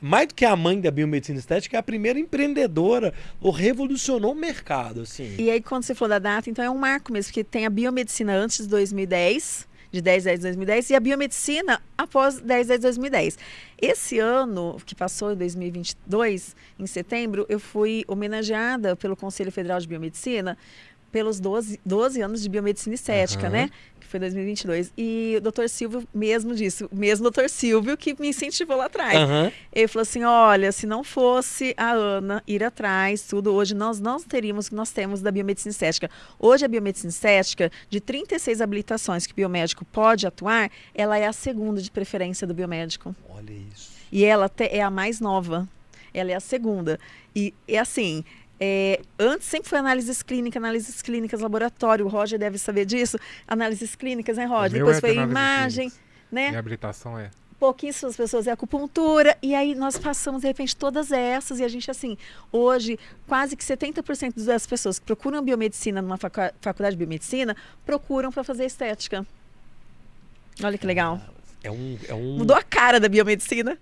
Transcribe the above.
mais do que a mãe da biomedicina estética, é a primeira empreendedora, ou revolucionou o mercado, assim. E aí, quando você falou da data, então é um marco mesmo, porque tem a biomedicina antes de 2010, de 10 10 de 2010, e a biomedicina após 10 10 de 2010. Esse ano, que passou em 2022, em setembro, eu fui homenageada pelo Conselho Federal de Biomedicina pelos 12, 12 anos de biomedicina estética, uhum. né? Foi 2022. E o doutor Silvio mesmo disse, o mesmo doutor Silvio que me incentivou lá atrás. Uhum. Ele falou assim: olha, se não fosse a Ana ir atrás, tudo, hoje nós não teríamos o que nós temos da biomedicina estética. Hoje a biomedicina estética, de 36 habilitações que o biomédico pode atuar, ela é a segunda de preferência do biomédico. Olha isso. E ela é a mais nova. Ela é a segunda. E é assim, é, antes sempre foi análises clínicas, análises clínicas, laboratório, o Roger deve saber disso. Análises clínicas, né, Roger? Depois é foi imagem, né? Reabilitação é pouquíssimas pessoas é acupuntura, e aí nós passamos, de repente, todas essas, e a gente, assim, hoje, quase que 70% das pessoas que procuram biomedicina numa faculdade de biomedicina, procuram para fazer estética. Olha que legal. É um, é um... Mudou a cara da biomedicina.